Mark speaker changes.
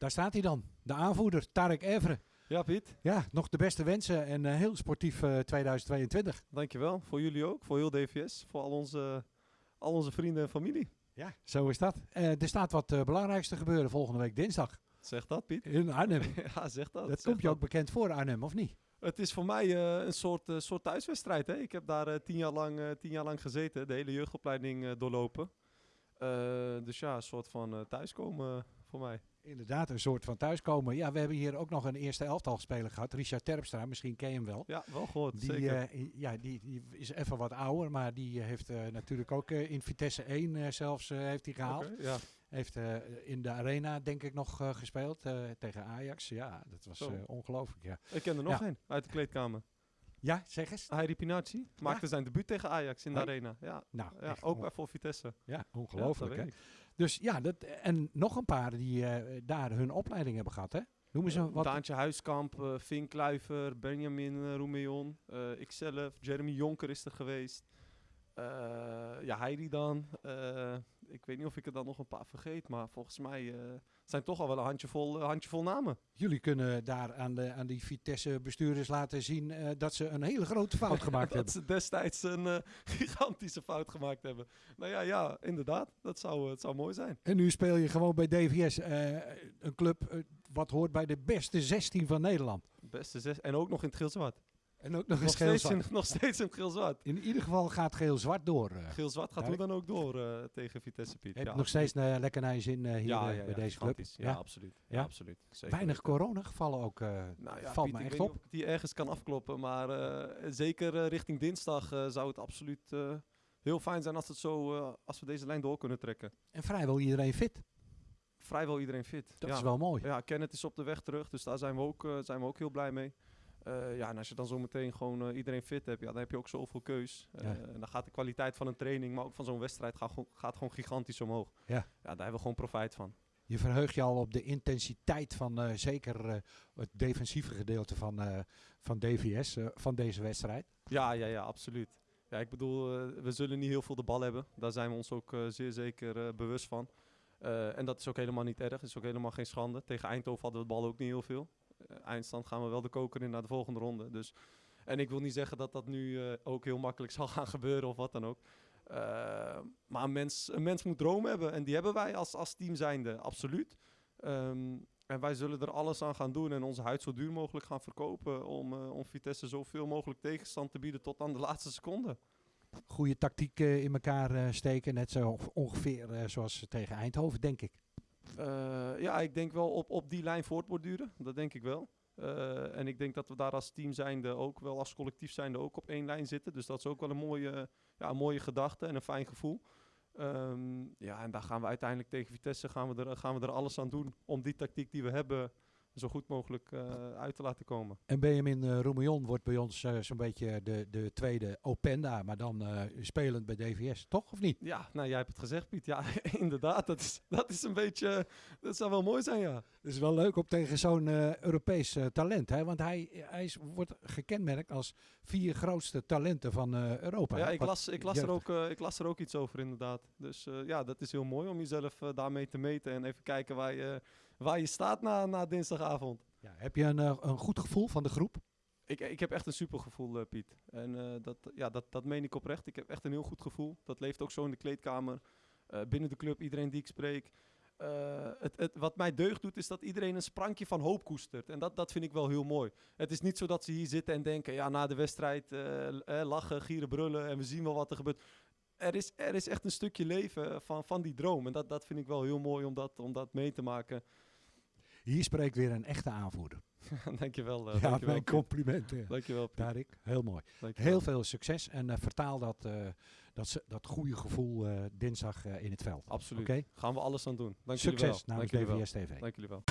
Speaker 1: daar staat hij dan. De aanvoerder, Tarek Evre.
Speaker 2: Ja, Piet.
Speaker 1: Ja, nog de beste wensen en uh, heel sportief uh, 2022.
Speaker 2: Dankjewel. Voor jullie ook, voor heel DVS, voor al onze, al onze vrienden en familie.
Speaker 1: Ja, zo is dat. Uh, er staat wat belangrijkste gebeuren volgende week dinsdag.
Speaker 2: Zeg dat, Piet.
Speaker 1: In Arnhem.
Speaker 2: ja, zeg dat.
Speaker 1: Dat komt je ook bekend voor, Arnhem, of niet?
Speaker 2: Het is voor mij een soort, soort thuiswedstrijd. Hè? Ik heb daar tien, jaar lang, tien jaar lang gezeten, de hele jeugdopleiding doorlopen. dus ja, een soort van thuiskomen voor mij.
Speaker 1: Inderdaad, een soort van thuiskomen. Ja, we hebben hier ook nog een eerste elftal speler gehad. Richard Terpstra, misschien ken je hem wel.
Speaker 2: Ja, wel gehoord,
Speaker 1: die,
Speaker 2: zeker.
Speaker 1: ja, die, die, is even wat ouder, maar die heeft natuurlijk ook in Vitesse 1 zelfs heeft hij gehaald.
Speaker 2: Okay, ja.
Speaker 1: Heeft in de arena denk ik nog gespeeld tegen Ajax. Ja, dat was ongelooflijk. Ja.
Speaker 2: Ik ken er nog ja. een uit de kleedkamer.
Speaker 1: Ja, zeg eens.
Speaker 2: Heiri Pinacci maakte zijn debuut tegen Ajax in de arena. Ja,
Speaker 1: nou,
Speaker 2: ja ook bij voor Vitesse.
Speaker 1: Ja, ongelooflijk. hè? Dus ja, dat, en nog een paar die daar hun opleiding hebben gehad, hè? Noemen ze wat?
Speaker 2: Daantje Huiskamp, Fink Kluiver, Benjamin Roemeon, ikzelf, Jeremy Jonker is er geweest. Uh, ja, Heidi dan. Uh, ik weet niet of ik er dan nog een paar vergeet, maar volgens mij uh, zijn toch al wel een handjevol, handjevol namen.
Speaker 1: Jullie kunnen daar aan, de, aan die Vitesse-bestuurders laten zien dat ze een hele grote fout gemaakt hebben.
Speaker 2: Dat ze destijds een gigantische fout gemaakt hebben. Nou ja, ja inderdaad. Dat zou, het zou mooi zijn.
Speaker 1: En nu speel je gewoon bij DVS, een club wat hoort bij de beste 16 van Nederland.
Speaker 2: Beste 16 en ook nog in het geel-zwart.
Speaker 1: En ook nog,
Speaker 2: nog,
Speaker 1: steeds
Speaker 2: in, nog steeds in geel-zwart.
Speaker 1: In ieder geval gaat geel-zwart door. Uh.
Speaker 2: Geel-zwart gaat hoe dan ook door uh, tegen Vitesse Piet.
Speaker 1: Heb nog steeds uh, lekker naar je zin hier
Speaker 2: ja, ja,
Speaker 1: bij deze club?
Speaker 2: Ja, ja, absoluut. Ja, absoluut.
Speaker 1: Zeker. Weinig coronagevallen ook.
Speaker 2: nou
Speaker 1: valt
Speaker 2: Piet,
Speaker 1: me echt
Speaker 2: ik
Speaker 1: op.
Speaker 2: Niet of die ergens kan afkloppen, maar zeker richting dinsdag zou het absoluut heel fijn zijn als, het zo, als we deze lijn door kunnen trekken.
Speaker 1: En vrijwel iedereen fit.
Speaker 2: Vrijwel iedereen fit.
Speaker 1: Dat is wel mooi.
Speaker 2: Ja, Kenneth is op de weg terug, dus daar zijn we ook, zijn we ook heel blij mee. Uh, ja, en als je dan zo meteen gewoon uh, iedereen fit hebt, ja, dan heb je ook zoveel keus. Uh, ja. En dan gaat de kwaliteit van een training, maar ook van zo'n wedstrijd, gaat, gaat gewoon gigantisch omhoog.
Speaker 1: Ja.
Speaker 2: ja, daar hebben we gewoon profijt van.
Speaker 1: Je verheugt je al op de intensiteit van zeker het defensieve gedeelte van, van DVS, van deze wedstrijd?
Speaker 2: Ja, ja, ja, absoluut. Ja, ik bedoel, we zullen niet heel veel de bal hebben. Daar zijn we ons ook zeer zeker bewust van. en dat is ook helemaal niet erg, dat is ook helemaal geen schande. Tegen Eindhoven hadden we de bal ook niet heel veel eindstand gaan we wel de koker in naar de volgende ronde. Dus, en ik wil niet zeggen dat dat nu uh, ook heel makkelijk zal gaan gebeuren of wat dan ook. Uh, maar een mens, een mens moet dromen hebben en die hebben wij als, als team zijnde, absoluut. Um, en wij zullen er alles aan gaan doen en onze huid zo duur mogelijk gaan verkopen om, om Vitesse zoveel mogelijk tegenstand te bieden tot aan de laatste seconde.
Speaker 1: Goede tactiek in elkaar steken, net zo ongeveer zoals tegen Eindhoven, denk ik.
Speaker 2: Uh, ja, ik denk wel op, op die lijn voortborduren. Dat denk ik wel. Uh, en ik denk dat we daar als team zijnde ook wel als collectief zijnde ook op één lijn zitten. Dus dat is ook wel een mooie, ja, mooie gedachte en een fijn gevoel. Um, ja, en daar gaan we uiteindelijk tegen Vitesse gaan we, er, gaan we er alles aan doen om die tactiek die we hebben zo goed mogelijk uh, uit te laten komen.
Speaker 1: En Benjamin uh, Roemillon wordt bij ons uh, zo'n beetje de, de tweede Openda, maar dan spelend bij DVS, toch of niet?
Speaker 2: Ja, nou jij hebt het gezegd Piet. Ja, inderdaad, dat is, dat is een beetje, dat zou wel mooi zijn ja.
Speaker 1: Het is wel leuk om tegen zo'n Europees talent, hè? want hij, hij is, wordt gekenmerkt als vier grootste talenten van Europa.
Speaker 2: Ja, ik las, ik, las er ook, ik las er ook iets over inderdaad. Dus ja, dat is heel mooi om jezelf daarmee te meten en even kijken waar je, waar je staat na, na dinsdagavond.
Speaker 1: Ja, heb je een, een goed gevoel van de groep?
Speaker 2: Ik, ik heb echt een supergevoel, uh, Piet. En uh, dat, ja, dat, dat meen ik oprecht. Ik heb echt een heel goed gevoel. Dat leeft ook zo in de kleedkamer. Uh, binnen de club, iedereen die ik spreek. het, het, wat mij deugd doet, is dat iedereen een sprankje van hoop koestert. En dat, dat vind ik wel heel mooi. Het is niet zo dat ze hier zitten en denken... ja, na de wedstrijd lachen, gieren, brullen... en we zien wel wat er gebeurt. Er is, er is echt een stukje leven van, van die droom. En dat, dat vind ik wel heel mooi om dat, om dat mee te maken.
Speaker 1: Hier spreekt weer een echte aanvoerder.
Speaker 2: dankjewel. Uh,
Speaker 1: ja,
Speaker 2: dankjewel,
Speaker 1: mijn complimenten.
Speaker 2: Dankjewel, Piet.
Speaker 1: Tarik. Heel mooi.
Speaker 2: Dankjewel.
Speaker 1: Heel veel succes en uh, vertaal dat, uh, dat, dat goede gevoel dinsdag in het veld.
Speaker 2: Absoluut.
Speaker 1: Okay?
Speaker 2: Gaan we alles aan doen. Dank
Speaker 1: Succes
Speaker 2: wel.
Speaker 1: namens DVS TV.
Speaker 2: Dank jullie wel.